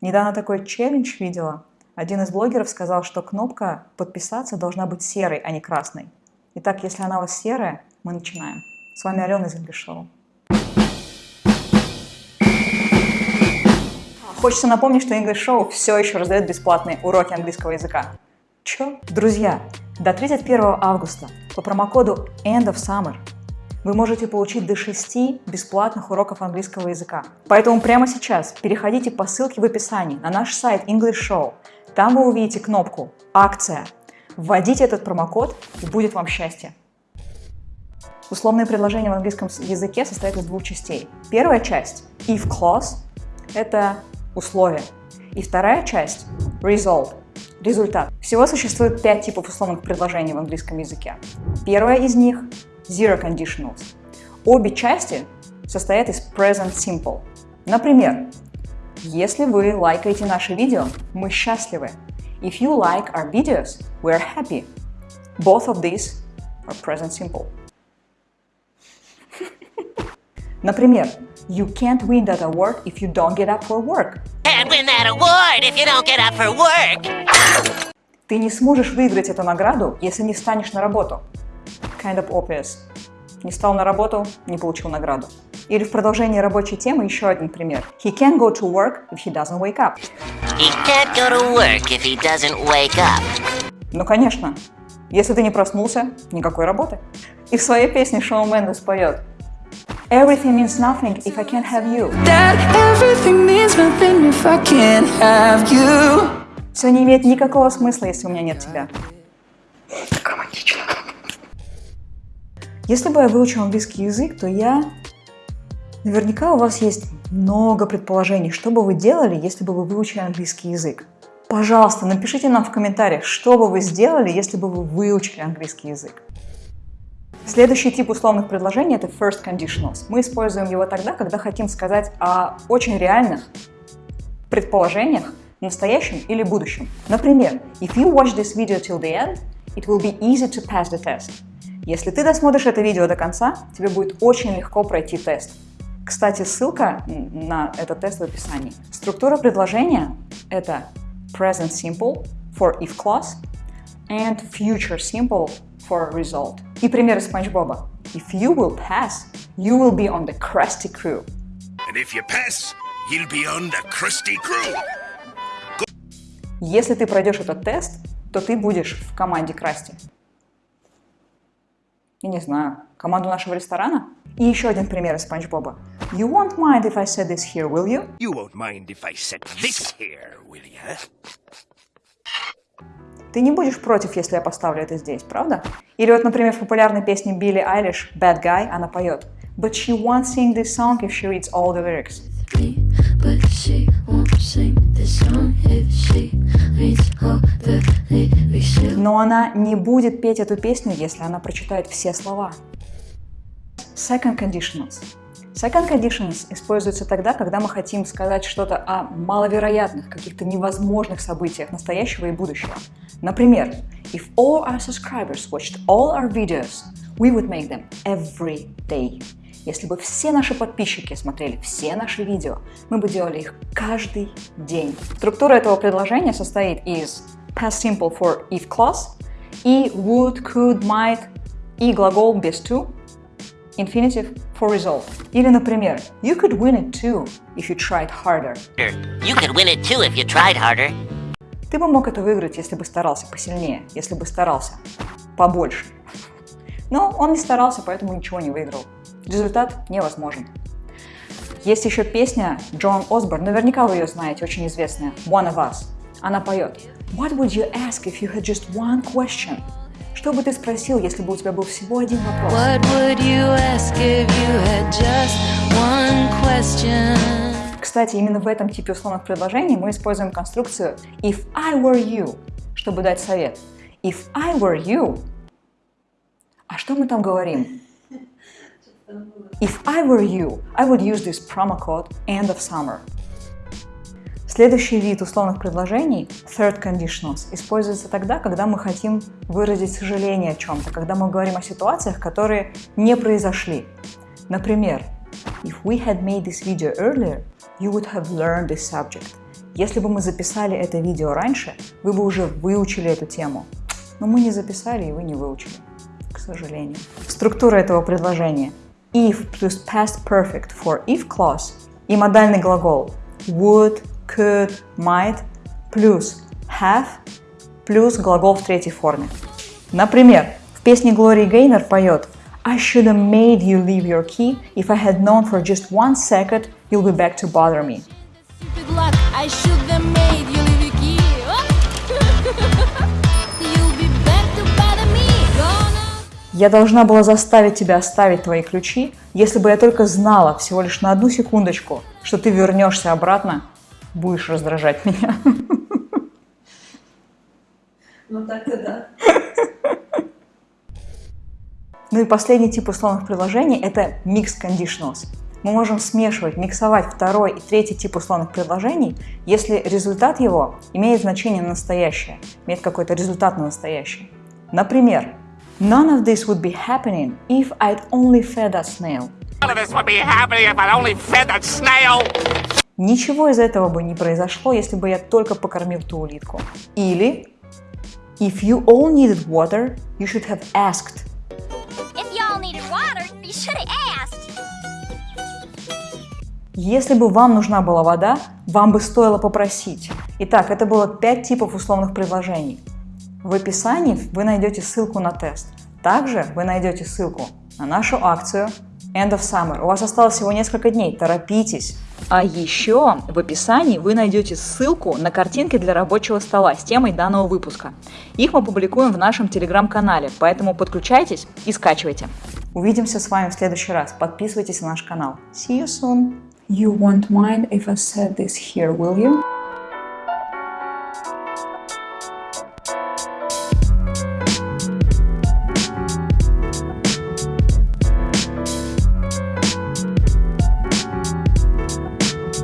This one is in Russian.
Недавно такой челлендж видела. Один из блогеров сказал, что кнопка «Подписаться» должна быть серой, а не красной. Итак, если она у вас серая, мы начинаем. С вами Алена из English Show. Хочется напомнить, что English Show все еще раздает бесплатные уроки английского языка. Чё? Друзья, до 31 августа по промокоду End of Summer вы можете получить до 6 бесплатных уроков английского языка. Поэтому прямо сейчас переходите по ссылке в описании на наш сайт English Show. Там вы увидите кнопку «Акция». Вводите этот промокод и будет вам счастье. Условные предложения в английском языке состоят из двух частей. Первая часть – if clause – это условие. И вторая часть – result – результат. Всего существует пять типов условных предложений в английском языке. Первая из них Zero Conditionals. Обе части состоят из Present Simple. Например, если вы лайкаете наши видео, мы счастливы. If you like our videos, we are happy. Both of these are present simple. Например, you can't win that award if you don't get up for work. Can't win that award if you don't get up for work. Ты не сможешь выиграть эту награду, если не встанешь на работу kind of obvious. Не стал на работу, не получил награду. Или в продолжении рабочей темы еще один пример. He can't go to work if he doesn't wake up. He can't go to work if he doesn't wake up. Ну, конечно. Если ты не проснулся, никакой работы. И в своей песне Шоу Мендес поет Everything means nothing if I can't have you. That everything means nothing if I can't have you. Все не имеет никакого смысла, если у меня нет тебя. Если бы я выучил английский язык, то я... Наверняка у вас есть много предположений, что бы вы делали, если бы вы выучили английский язык. Пожалуйста, напишите нам в комментариях, что бы вы сделали, если бы вы выучили английский язык. Следующий тип условных предложений – это first conditionals. Мы используем его тогда, когда хотим сказать о очень реальных предположениях, настоящем или будущем. Например, if you watch this video till the end, it will be easy to pass the test. Если ты досмотришь это видео до конца, тебе будет очень легко пройти тест. Кстати, ссылка на этот тест в описании. Структура предложения – это present simple for if clause and future simple for result. И примеры Спанч Боба. If you will pass, you will be on the Krusty crew. And if you pass, you'll be on the Krusty crew. Если ты пройдешь этот тест, то ты будешь в команде Красти я не знаю, команду нашего ресторана? И еще один пример из Спанч Боба. You won't mind if I said this here, will you? You won't mind if I said this here, will you? Ты не будешь против, если я поставлю это здесь, правда? Или вот, например, в популярной песне Билли Айлиш «Bad Guy» она поет But she won't sing this song if she reads all the lyrics. But she won't sing this song if she reads all the. Но она не будет петь эту песню, если она прочитает все слова. Second conditionals. Second conditions используются тогда, когда мы хотим сказать что-то о маловероятных, каких-то невозможных событиях настоящего и будущего. Например, if all our subscribers watched all our videos, we would make them every day. Если бы все наши подписчики смотрели все наши видео, мы бы делали их каждый день. Структура этого предложения состоит из past simple for if clause и would, could, might и глагол без to, infinitive for result. Или, например, you could win it too if you tried harder. You could win it too if you tried harder. Ты бы мог это выиграть, если бы старался посильнее, если бы старался побольше. Но он не старался, поэтому ничего не выиграл. Результат невозможен. Есть еще песня Джон Осборн, наверняка вы ее знаете, очень известная, One of Us. Она поет What would you ask if you had just one question? Что бы ты спросил, если бы у тебя был всего один вопрос? What would you ask if you had just one question? Кстати, именно в этом типе условных предложений мы используем конструкцию if I were you, чтобы дать совет. If I were you, а что мы там говорим? If I were you, I would use this promo code end of summer. Следующий вид условных предложений, third conditionals, используется тогда, когда мы хотим выразить сожаление о чем-то, когда мы говорим о ситуациях, которые не произошли. Например, if we had made this video earlier, you would have learned this subject. Если бы мы записали это видео раньше, вы бы уже выучили эту тему. Но мы не записали, и вы не выучили, к сожалению. Структура этого предложения. If плюс past perfect for if clause и модальный глагол would, could, might плюс have плюс глагол в третьей форме. Например, в песне Глории Гейнер поет I should have made you leave your key if I had known for just one second you'll be back to bother me. Я должна была заставить тебя оставить твои ключи, если бы я только знала всего лишь на одну секундочку, что ты вернешься обратно, будешь раздражать меня. Ну так-то да. Ну и последний тип условных предложений – это mixed conditionals. Мы можем смешивать, миксовать второй и третий тип условных предложений, если результат его имеет значение на настоящее, имеет какой-то результат на настоящее. Например, None of this would be happening if I'd only fed a snail. None of this would be happening if I only fed that snail. Ничего из этого бы не произошло, если бы я только покормил ту улитку. Или If you all needed water, you should have asked. If y'all needed water, you should have asked. Если бы вам нужна была вода, вам бы стоило попросить. Итак, это было пять типов условных предложений. В описании вы найдете ссылку на тест. Также вы найдете ссылку на нашу акцию End of Summer. У вас осталось всего несколько дней, торопитесь. А еще в описании вы найдете ссылку на картинки для рабочего стола с темой данного выпуска. Их мы публикуем в нашем телеграм-канале, поэтому подключайтесь и скачивайте. Увидимся с вами в следующий раз. Подписывайтесь на наш канал. See you soon. You won't mind if I said this here, will you?